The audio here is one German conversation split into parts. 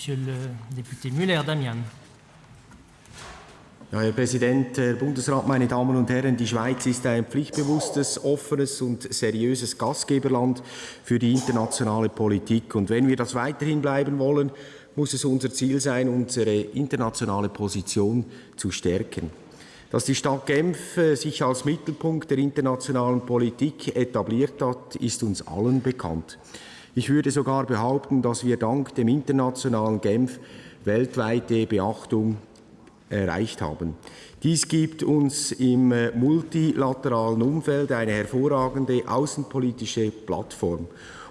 Monsieur le député Müller, Damian. Ja, Herr Präsident, Herr Bundesrat, meine Damen und Herren, die Schweiz ist ein pflichtbewusstes, offenes und seriöses Gastgeberland für die internationale Politik. Und wenn wir das weiterhin bleiben wollen, muss es unser Ziel sein, unsere internationale Position zu stärken. Dass die Stadt Genf äh, sich als Mittelpunkt der internationalen Politik etabliert hat, ist uns allen bekannt. Ich würde sogar behaupten, dass wir dank dem internationalen Genf weltweite Beachtung erreicht haben. Dies gibt uns im äh, multilateralen Umfeld eine hervorragende außenpolitische Plattform.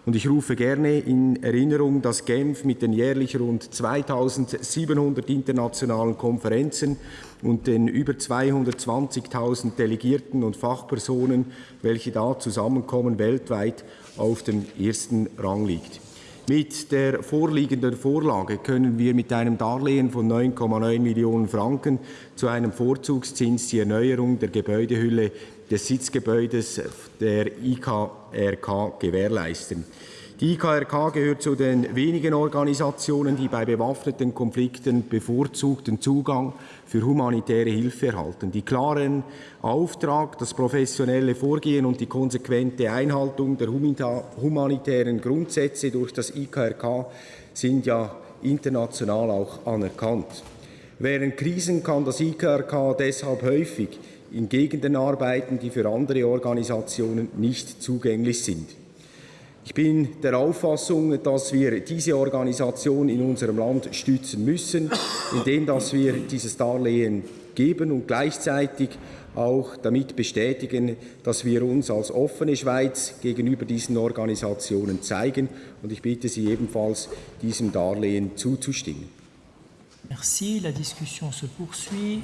Und ich rufe gerne in Erinnerung, dass Genf mit den jährlich rund 2700 internationalen Konferenzen und den über 220.000 Delegierten und Fachpersonen, welche da zusammenkommen, weltweit auf dem ersten Rang liegt. Mit der vorliegenden Vorlage können wir mit einem Darlehen von 9,9 Millionen Franken zu einem Vorzugszins die Erneuerung der Gebäudehülle des Sitzgebäudes der IKRK gewährleisten. Die IKRK gehört zu den wenigen Organisationen, die bei bewaffneten Konflikten bevorzugten Zugang für humanitäre Hilfe erhalten. Die klaren Auftrag, das professionelle Vorgehen und die konsequente Einhaltung der humanitären Grundsätze durch das IKRK sind ja international auch anerkannt. Während Krisen kann das IKRK deshalb häufig in Gegenden arbeiten, die für andere Organisationen nicht zugänglich sind. Ich bin der Auffassung, dass wir diese Organisation in unserem Land stützen müssen, indem dass wir dieses Darlehen geben und gleichzeitig auch damit bestätigen, dass wir uns als offene Schweiz gegenüber diesen Organisationen zeigen. Und ich bitte Sie ebenfalls, diesem Darlehen zuzustimmen. Merci. La discussion se poursuit.